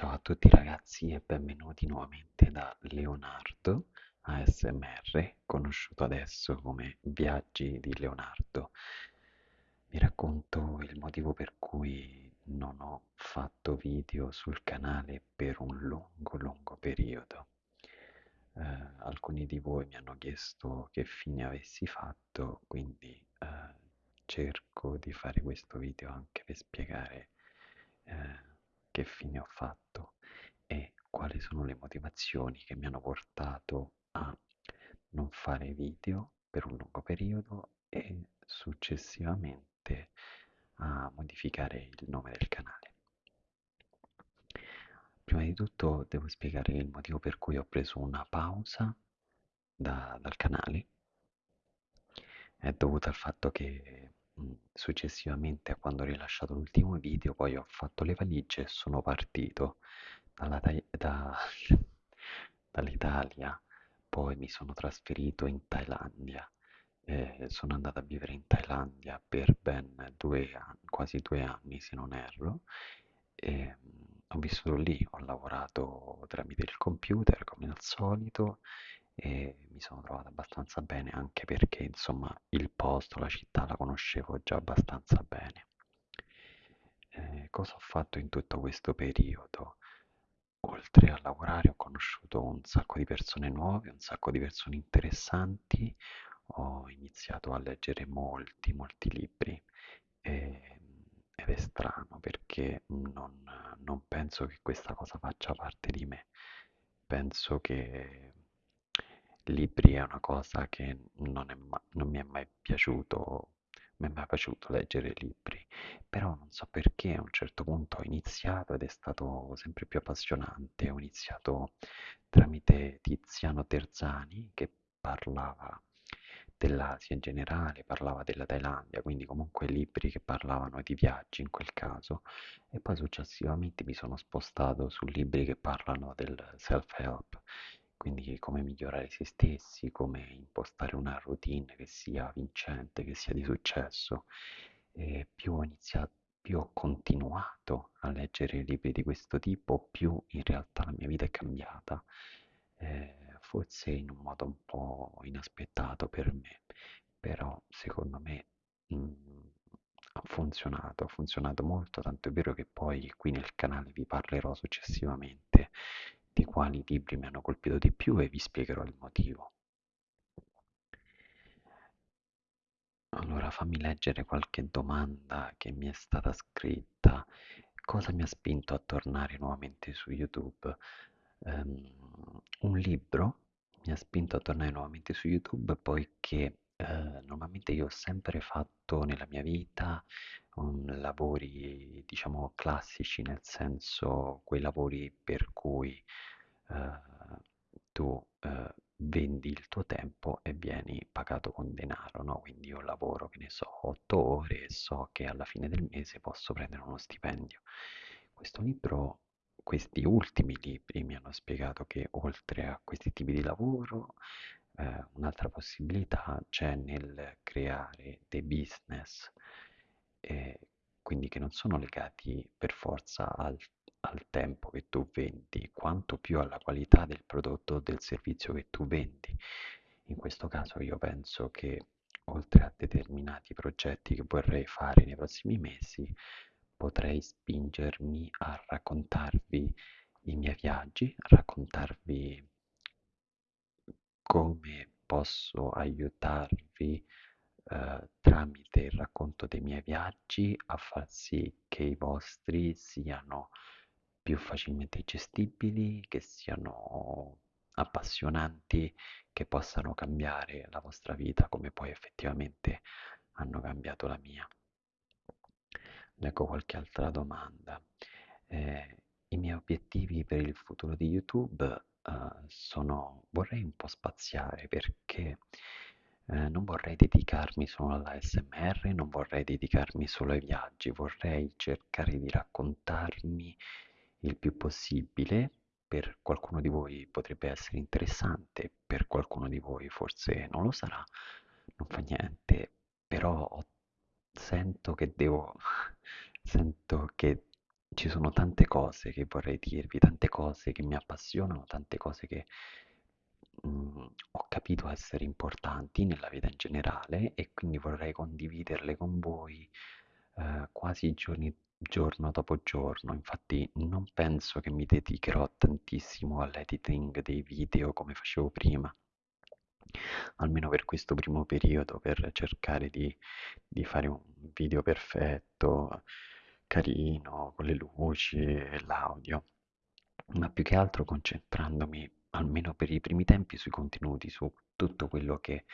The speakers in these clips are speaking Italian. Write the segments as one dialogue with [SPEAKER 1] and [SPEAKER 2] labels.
[SPEAKER 1] Ciao a tutti ragazzi e benvenuti nuovamente da Leonardo ASMR, conosciuto adesso come Viaggi di Leonardo. Vi racconto il motivo per cui non ho fatto video sul canale per un lungo lungo periodo. Eh, alcuni di voi mi hanno chiesto che fine avessi fatto, quindi eh, cerco di fare questo video anche per spiegare eh, che fine ho fatto e quali sono le motivazioni che mi hanno portato a non fare video per un lungo periodo e successivamente a modificare il nome del canale. Prima di tutto devo spiegare il motivo per cui ho preso una pausa da, dal canale. È dovuto al fatto che successivamente a quando ho rilasciato l'ultimo video poi ho fatto le valigie e sono partito da, dall'Italia, poi mi sono trasferito in Thailandia. Eh, sono andato a vivere in Thailandia per ben due anni, quasi due anni se non erro, e ho vissuto lì, ho lavorato tramite il computer come al solito e mi sono trovato abbastanza bene anche perché insomma il posto, la città la conoscevo già abbastanza bene. Eh, cosa ho fatto in tutto questo periodo? Oltre a lavorare ho conosciuto un sacco di persone nuove, un sacco di persone interessanti, ho iniziato a leggere molti, molti libri e, ed è strano perché non, non penso che questa cosa faccia parte di me. Penso che libri è una cosa che non, è ma- non mi è mai piaciuto, mi è mai piaciuto leggere libri, però non so perché a un certo punto ho iniziato ed è stato sempre più appassionante. Ho iniziato tramite Tiziano Terzani che parlava dell'Asia in generale, parlava della Thailandia, quindi comunque libri che parlavano di viaggi in quel caso, e poi successivamente mi sono spostato su libri che parlano del self-help, quindi come migliorare se stessi, come impostare una routine che sia vincente, che sia di successo. E più ho iniziato, più ho continuato a leggere libri di questo tipo, più in realtà la mia vita è cambiata. Eh, forse in un modo un po' inaspettato per me, però secondo me mh, mm, ha funzionato, ha funzionato molto, tanto è vero che poi qui nel canale vi parlerò successivamente di quali libri mi hanno colpito di più e vi spiegherò il motivo. Allora fammi leggere qualche domanda che mi è stata scritta. Cosa mi ha spinto a tornare nuovamente su YouTube? Um, un libro mi ha spinto a tornare nuovamente su YouTube poiché eh, normalmente io ho sempre fatto nella mia vita um, lavori diciamo classici, nel senso quei lavori per cui eh, tu eh, vendi il tuo tempo e vieni pagato con denaro, no? Quindi io lavoro, che ne so, otto ore e so che alla fine del mese posso prendere uno stipendio. Questo libro, questi ultimi libri mi hanno spiegato che oltre a questi tipi di lavoro, eh, un'altra possibilità c'è nel creare dei business, eh, quindi che non sono legati per forza al al tempo che tu vendi, quanto più alla qualità del prodotto o del servizio che tu vendi. In questo caso io penso che oltre a determinati progetti che vorrei fare nei prossimi mesi, potrei spingermi a raccontarvi i miei viaggi, a raccontarvi come posso aiutarvi eh, tramite il racconto dei miei viaggi a far sì che i vostri siano più facilmente gestibili, che siano appassionanti, che possano cambiare la vostra vita come poi effettivamente hanno cambiato la mia. Leggo qualche altra domanda. Eh, I miei obiettivi per il futuro di YouTube eh, sono, vorrei un po' spaziare perché eh, non vorrei dedicarmi solo all'ASMR, non vorrei dedicarmi solo ai viaggi, vorrei cercare di raccontarmi il più possibile. Per qualcuno di voi potrebbe essere interessante, per qualcuno di voi forse non lo sarà, non fa niente, però sento che devo, sento che ci sono tante cose che vorrei dirvi, tante cose che mi appassionano, tante cose che mm, ho capito essere importanti nella vita in generale e quindi vorrei condividerle con voi eh, quasi giorni, giorno dopo giorno. Infatti non penso che mi dedicherò tantissimo all'editing dei video come facevo prima almeno per questo primo periodo, per cercare di, di fare un video perfetto, carino, con le luci e l'audio, ma più che altro concentrandomi, almeno per i primi tempi, sui contenuti, su tutto quello che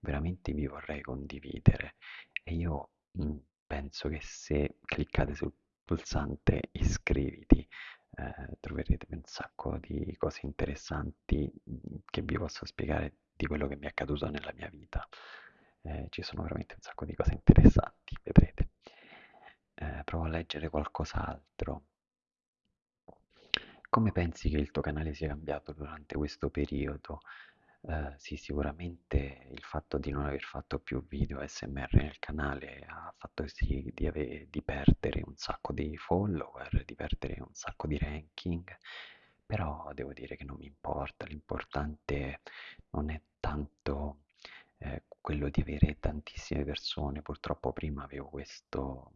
[SPEAKER 1] veramente vi vorrei condividere. E io mh, penso che se cliccate sul pulsante iscriviti, eh, troverete un sacco di cose interessanti mh, che vi posso spiegare di quello che mi è accaduto nella mia vita. Eh, ci sono veramente un sacco di cose interessanti, vedrete. Eh, provo a leggere qualcos'altro. Come pensi che il tuo canale sia cambiato durante questo periodo? Eh, sì, sicuramente il fatto di non aver fatto più video SMR nel canale ha fatto sì di, ave- di perdere un sacco di follower, di perdere un sacco di ranking, però devo dire che non mi importa, l'importante non è tanto eh, quello di avere tantissime persone, purtroppo prima avevo questo,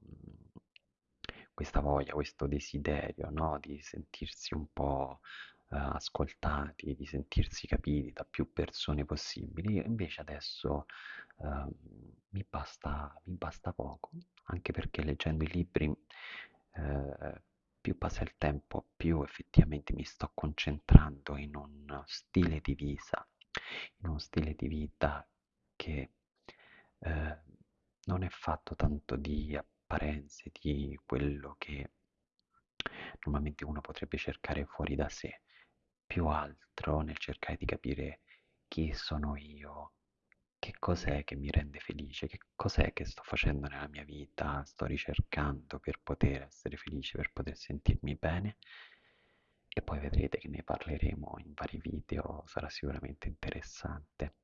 [SPEAKER 1] questa voglia, questo desiderio, no? Di sentirsi un po' eh, ascoltati, di sentirsi capiti da più persone possibili, invece adesso eh, mi basta, mi basta poco, anche perché leggendo i libri eh, più passa il tempo, più effettivamente mi sto concentrando in un stile di vita, in uno stile di vita che eh, non è fatto tanto di apparenze, di quello che normalmente uno potrebbe cercare fuori da sé, più altro nel cercare di capire chi sono io, che cos'è che mi rende felice, che cos'è che sto facendo nella mia vita, sto ricercando per poter essere felice, per poter sentirmi bene. E poi vedrete che ne parleremo in vari video, sarà sicuramente interessante.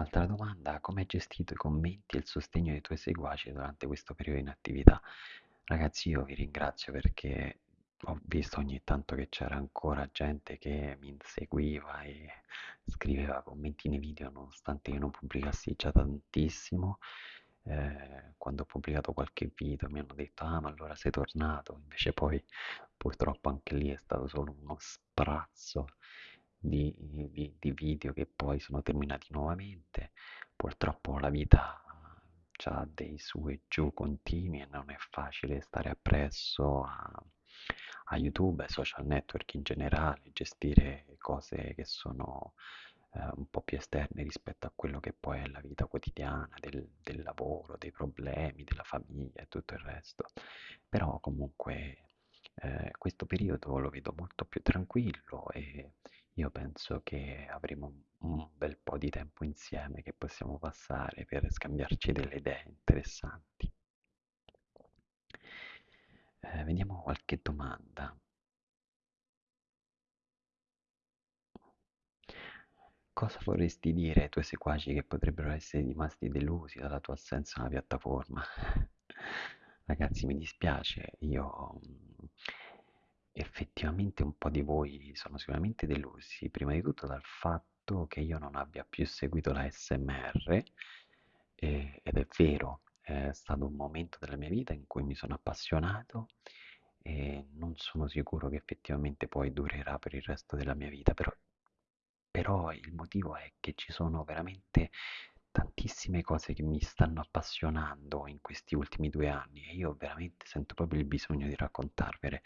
[SPEAKER 1] Altra domanda, come hai gestito i commenti e il sostegno dei tuoi seguaci durante questo periodo in attività? Ragazzi, io vi ringrazio perché ho visto ogni tanto che c'era ancora gente che mi inseguiva e scriveva commenti nei video nonostante io non pubblicassi già tantissimo. Eh, quando ho pubblicato qualche video mi hanno detto ah ma allora sei tornato, invece poi purtroppo anche lì è stato solo uno sprazzo di, di, di video che poi sono terminati nuovamente. Purtroppo la vita ha dei su e giù continui e non è facile stare appresso a, a YouTube, ai social network in generale, gestire cose che sono eh, un po' più esterne rispetto a quello che poi è la vita quotidiana, del, del lavoro, dei problemi, della famiglia e tutto il resto. Però comunque eh, questo periodo lo vedo molto più tranquillo e penso che avremo un bel po' di tempo insieme che possiamo passare per scambiarci delle idee interessanti. Eh, vediamo qualche domanda. Cosa vorresti dire ai tuoi seguaci che potrebbero essere rimasti delusi dalla tua assenza sulla piattaforma? Ragazzi, mi dispiace, io mm, effettivamente un po' di voi sono sicuramente delusi, prima di tutto dal fatto che io non abbia più seguito la SMR, eh, ed è vero, è stato un momento della mia vita in cui mi sono appassionato e non sono sicuro che effettivamente poi durerà per il resto della mia vita, però, però il motivo è che ci sono veramente tantissime cose che mi stanno appassionando in questi ultimi due anni e io veramente sento proprio il bisogno di raccontarvele,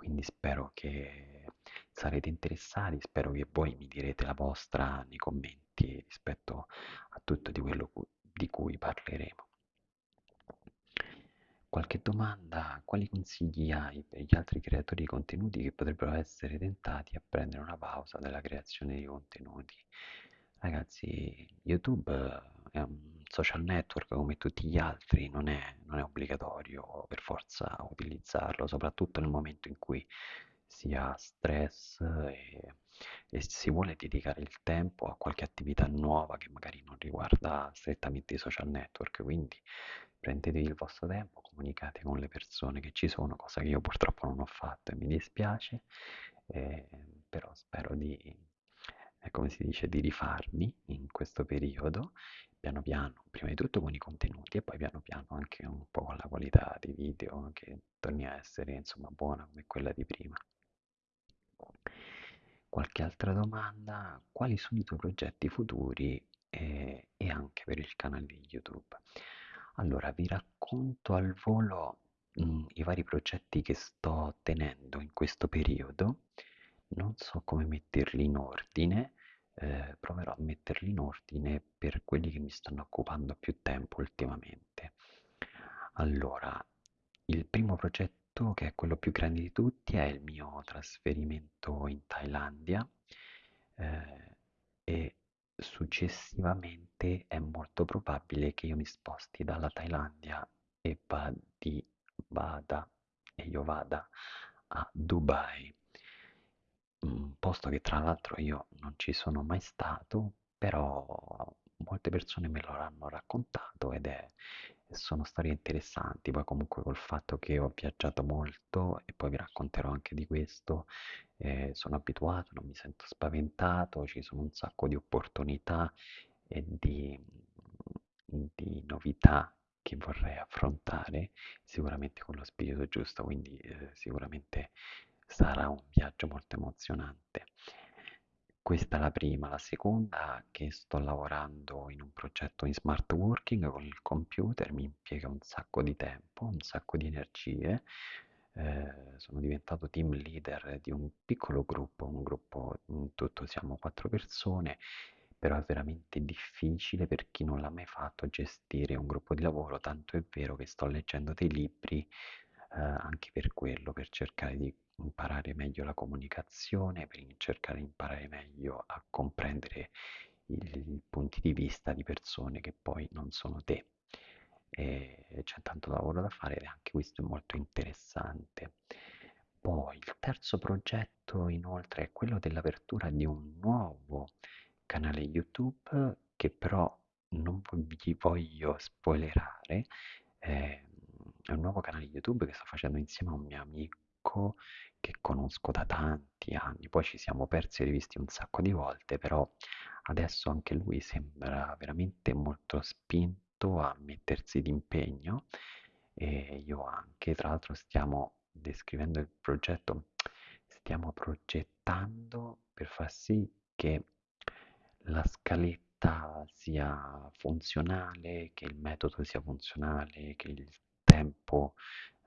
[SPEAKER 1] quindi spero che sarete interessati, spero che voi mi direte la vostra nei commenti rispetto a tutto di quello di cui parleremo. Qualche domanda? Quali consigli hai per gli altri creatori di contenuti che potrebbero essere tentati a prendere una pausa dalla creazione di contenuti? Ragazzi, YouTube è un social network come tutti gli altri, non è, non è obbligatorio per forza utilizzarlo, soprattutto nel momento in cui si ha stress e, e si vuole dedicare il tempo a qualche attività nuova che magari non riguarda strettamente i social network, quindi prendetevi il vostro tempo, comunicate con le persone che ci sono, cosa che io purtroppo non ho fatto e mi dispiace, eh, però spero di, eh, come si dice, di rifarmi in questo periodo, piano piano, prima di tutto con i contenuti e poi piano piano anche un po' con la qualità dei video che torni a essere insomma buona come quella di prima. Qualche altra domanda? Quali sono i tuoi progetti futuri e, e anche per il canale di YouTube? Allora, vi racconto al volo mh, i vari progetti che sto tenendo in questo periodo. Non so come metterli in ordine, eh, proverò a metterli in ordine per quelli che mi stanno occupando più tempo ultimamente. Allora, il primo progetto, che è quello più grande di tutti, è il mio trasferimento in Thailandia eh, e successivamente è molto probabile che io mi sposti dalla Thailandia e vadi, vada e io vada a Dubai, posto che tra l'altro io non ci sono mai stato, però molte persone me lo hanno raccontato ed è, sono storie interessanti, poi comunque col fatto che ho viaggiato molto e poi vi racconterò anche di questo, eh, sono abituato, non mi sento spaventato, ci sono un sacco di opportunità e di, di novità che vorrei affrontare sicuramente con lo spirito giusto, quindi eh, sicuramente sarà un viaggio molto emozionante. Questa è la prima, la seconda che sto lavorando in un progetto in smart working con il computer, mi impiega un sacco di tempo, un sacco di energie. Eh, sono diventato team leader di un piccolo gruppo, un gruppo in tutto siamo quattro persone, però è veramente difficile per chi non l'ha mai fatto gestire un gruppo di lavoro, tanto è vero che sto leggendo dei libri eh, anche per quello, per cercare di imparare meglio la comunicazione, per cercare di imparare meglio a comprendere i punti di vista di persone che poi non sono te. E c'è tanto lavoro da fare ed anche questo è molto interessante. Poi il terzo progetto inoltre è quello dell'apertura di un nuovo canale YouTube che però non vi voglio spoilerare, eh, è un nuovo canale YouTube che sto facendo insieme a un mio amico che conosco da tanti anni, poi ci siamo persi e rivisti un sacco di volte, però adesso anche lui sembra veramente molto spinto a mettersi d'impegno e io anche, tra l'altro stiamo descrivendo il progetto, stiamo progettando per far sì che la scaletta sia funzionale, che il metodo sia funzionale, che il tempo,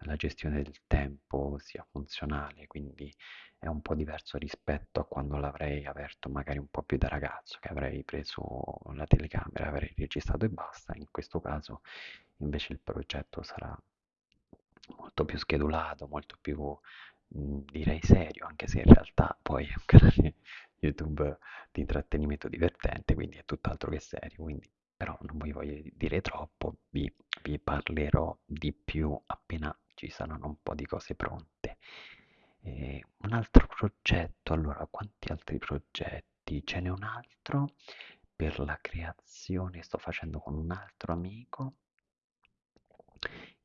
[SPEAKER 1] la gestione del tempo sia funzionale, quindi è un po' diverso rispetto a quando l'avrei aperto magari un po' più da ragazzo, che avrei preso la telecamera, avrei registrato e basta. In questo caso invece il progetto sarà molto più schedulato, molto più mh, direi serio, anche se in realtà poi è un canale YouTube di intrattenimento divertente, quindi è tutt'altro che serio, quindi però non vi voglio dire troppo, vi, vi parlerò di più appena ci saranno un po' di cose pronte. Eh, un altro progetto, allora, quanti altri progetti? Ce n'è un altro per la creazione, sto facendo con un altro amico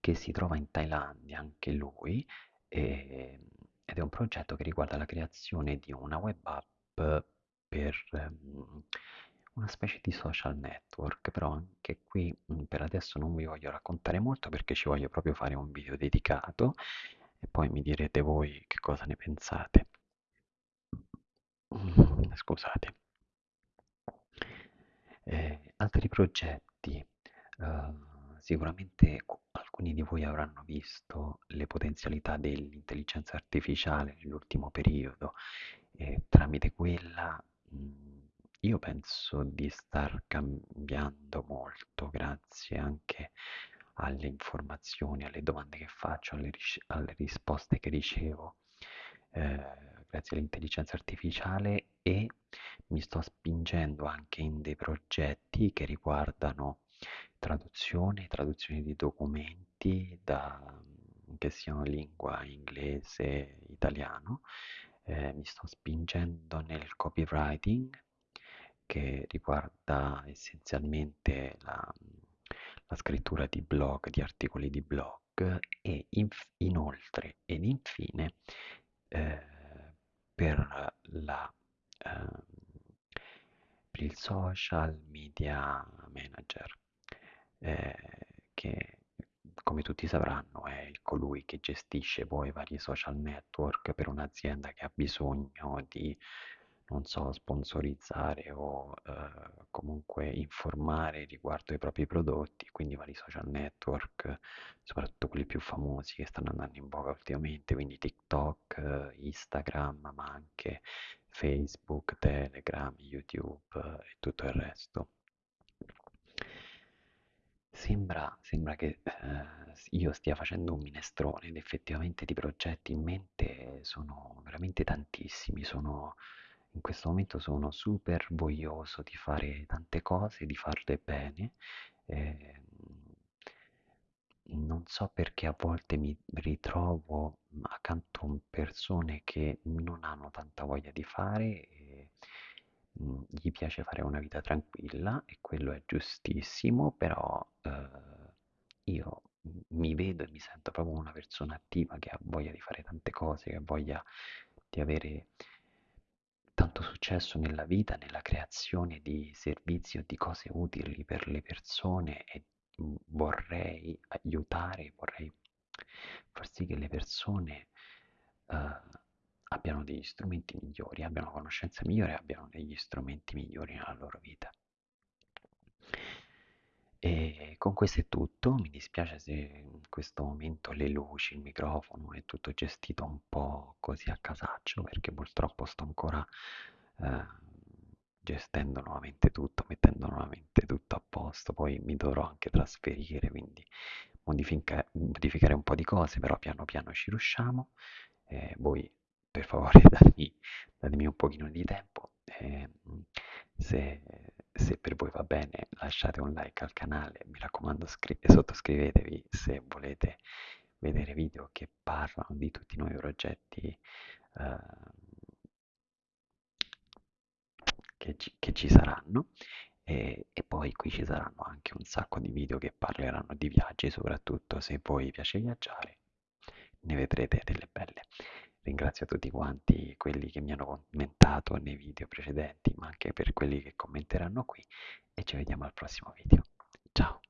[SPEAKER 1] che si trova in Thailandia, anche lui, e, ed è un progetto che riguarda la creazione di una web app per um, una specie di social network, però anche qui mm, per adesso non vi voglio raccontare molto perché ci voglio proprio fare un video dedicato e poi mi direte voi che cosa ne pensate. Scusate. Eh, altri progetti. Uh, sicuramente alcuni di voi avranno visto le potenzialità dell'intelligenza artificiale nell'ultimo periodo e tramite quella mh, mm, io penso di star cambiando molto grazie anche alle informazioni, alle domande che faccio, alle, ris- alle risposte che ricevo, eh, grazie all'intelligenza artificiale e mi sto spingendo anche in dei progetti che riguardano traduzione, traduzione di documenti da, che siano lingua inglese, italiano. Eh, mi sto spingendo nel copywriting che riguarda essenzialmente la, la scrittura di blog, di articoli di blog e inf- inoltre ed infine eh, per, la, eh, per il social media manager eh, che come tutti sapranno è colui che gestisce poi vari social network per un'azienda che ha bisogno di non so, sponsorizzare o eh, comunque informare riguardo ai propri prodotti, quindi vari social network, soprattutto quelli più famosi che stanno andando in voga ultimamente, quindi TikTok, Instagram, ma anche Facebook, Telegram, YouTube e tutto il resto. Sembra, sembra che eh, io stia facendo un minestrone ed effettivamente di progetti in mente sono veramente tantissimi, sono, in questo momento sono super voglioso di fare tante cose, di farle bene. Eh, non so perché a volte mi ritrovo accanto a persone che non hanno tanta voglia di fare e mh, gli piace fare una vita tranquilla e quello è giustissimo, però eh, io mi vedo e mi sento proprio una persona attiva che ha voglia di fare tante cose, che ha voglia di avere tanto successo nella vita, nella creazione di servizi o di cose utili per le persone e vorrei aiutare, vorrei far sì che le persone uh, abbiano degli strumenti migliori, abbiano conoscenze migliori, abbiano degli strumenti migliori nella loro vita. E con questo è tutto, mi dispiace se in questo momento le luci, il microfono è tutto gestito un po' così a casaccio perché purtroppo sto ancora eh, gestendo nuovamente tutto, mettendo nuovamente tutto a posto, poi mi dovrò anche trasferire, quindi modifica modificare un po' di cose, però piano piano ci riusciamo. Eh, voi per favore datemi, datemi un pochino di tempo. Eh, se, se, per voi va bene lasciate un like al canale, mi raccomando sottoscrivetevi se volete vedere video che parlano di tutti i nuovi progetti eh, che, ci, che ci saranno e, e, poi qui ci saranno anche un sacco di video che parleranno di viaggi, soprattutto se voi piace viaggiare, ne vedrete delle belle. Ringrazio tutti quanti quelli che mi hanno commentato nei video precedenti, ma anche per quelli che commenteranno qui e ci vediamo al prossimo video. Ciao!